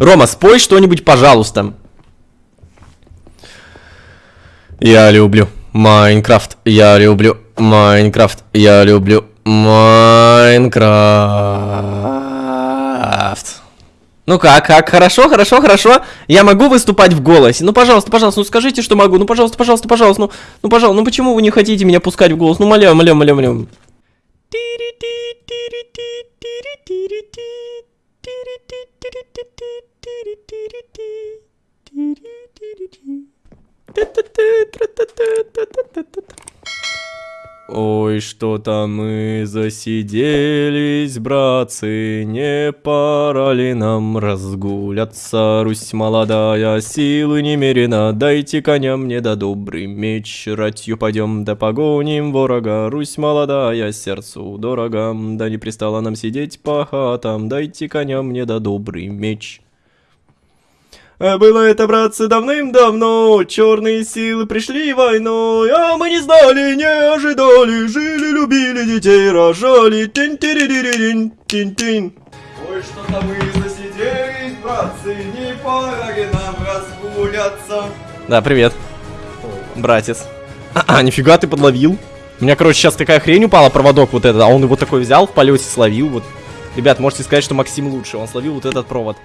Рома, спой что-нибудь, пожалуйста. Я люблю Майнкрафт, я люблю Майнкрафт, я люблю Майнкрафт. Ну как, как, хорошо, хорошо, хорошо. Я могу выступать в голосе. Ну, пожалуйста, пожалуйста, ну скажите, что могу. Ну, пожалуйста, пожалуйста, пожалуйста. Ну, ну, пожалуйста, ну почему вы не хотите меня пускать в голос? Ну, моля, моля, моля, моля. Ой, что-то мы засиделись, братцы, не пора ли нам разгуляться? Русь молодая, силы немерено, дайте коня мне да добрый меч, ратью пойдем да погоним ворога. Русь молодая, сердцу дорога, да не пристало нам сидеть по хатам, дайте коня мне да добрый меч. А Было это, братцы, давным-давно, черные силы пришли войной, а мы не знали, не ожидали, жили, любили, детей рожали, тин тин тин тин Ой, что-то мы засиделись, братцы, не пора ли нам разгуляться? Да, привет, братец. А, нифига ты подловил. У меня, короче, сейчас такая хрень упала, проводок вот этот, а он его такой взял, в полете словил, вот. Ребят, можете сказать, что Максим лучше, он словил вот этот провод.